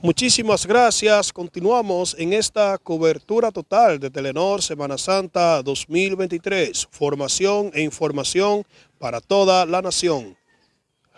Muchísimas gracias. Continuamos en esta cobertura total de Telenor Semana Santa 2023. Formación e información para toda la nación.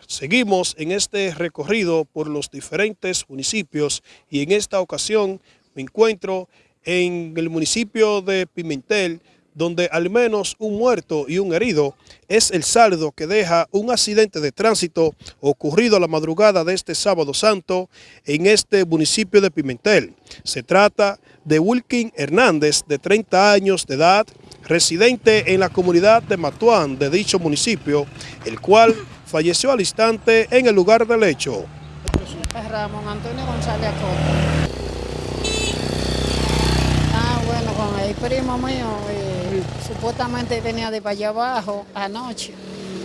Seguimos en este recorrido por los diferentes municipios y en esta ocasión me encuentro en el municipio de Pimentel, donde al menos un muerto y un herido es el saldo que deja un accidente de tránsito ocurrido a la madrugada de este sábado santo en este municipio de Pimentel. Se trata de Wilkin Hernández, de 30 años de edad, residente en la comunidad de Matuán de dicho municipio, el cual falleció al instante en el lugar del hecho. Ramón Antonio González Ah, bueno, con el primo mío, supuestamente venía de para allá abajo anoche,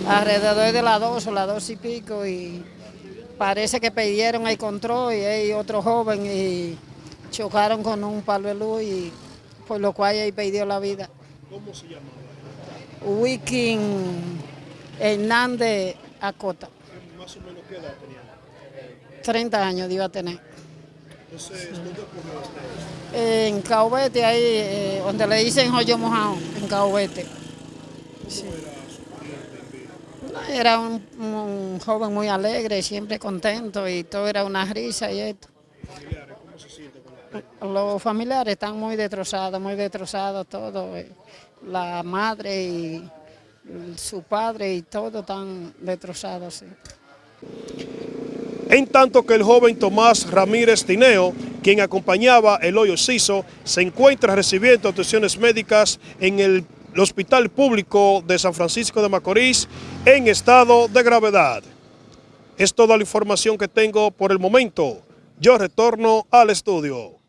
alrededor de las dos o las dos y pico, y parece que pidieron el control y hay otro joven y chocaron con un palo de luz y por lo cual él perdió la vida. ¿Cómo se llamaba? Wiking Hernández Acota. Más o menos qué edad tenía. 30 años iba a tener. Entonces, ¿dónde ocurrió esto? En Caubete, ahí, eh, donde le dicen Joyo Mojado, en Caubete. Sí. Era un, un joven muy alegre, siempre contento y todo era una risa y esto. Familiares, ¿cómo se siente con la Los familiares están muy destrozados, muy destrozados todo. eh. La madre y su padre y todo están destrozados. sí. En tanto que el joven Tomás Ramírez Tineo, quien acompañaba el hoyo Ciso, se encuentra recibiendo atenciones médicas en el Hospital Público de San Francisco de Macorís en estado de gravedad. Es toda la información que tengo por el momento. Yo retorno al estudio.